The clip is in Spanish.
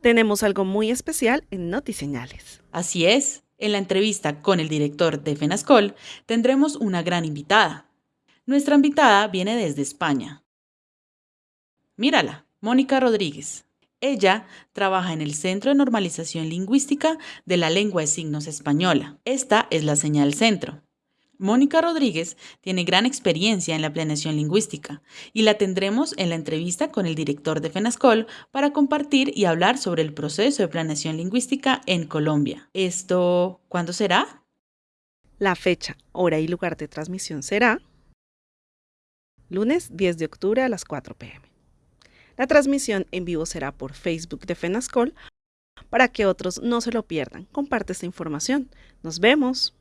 tenemos algo muy especial en Notiseñales. Así es, en la entrevista con el director de FENASCOL tendremos una gran invitada. Nuestra invitada viene desde España. Mírala, Mónica Rodríguez. Ella trabaja en el Centro de Normalización Lingüística de la Lengua de Signos Española. Esta es la señal centro. Mónica Rodríguez tiene gran experiencia en la planeación lingüística y la tendremos en la entrevista con el director de FENASCOL para compartir y hablar sobre el proceso de planeación lingüística en Colombia. ¿Esto cuándo será? La fecha, hora y lugar de transmisión será lunes 10 de octubre a las 4 pm. La transmisión en vivo será por Facebook de FENASCOL para que otros no se lo pierdan. Comparte esta información. Nos vemos.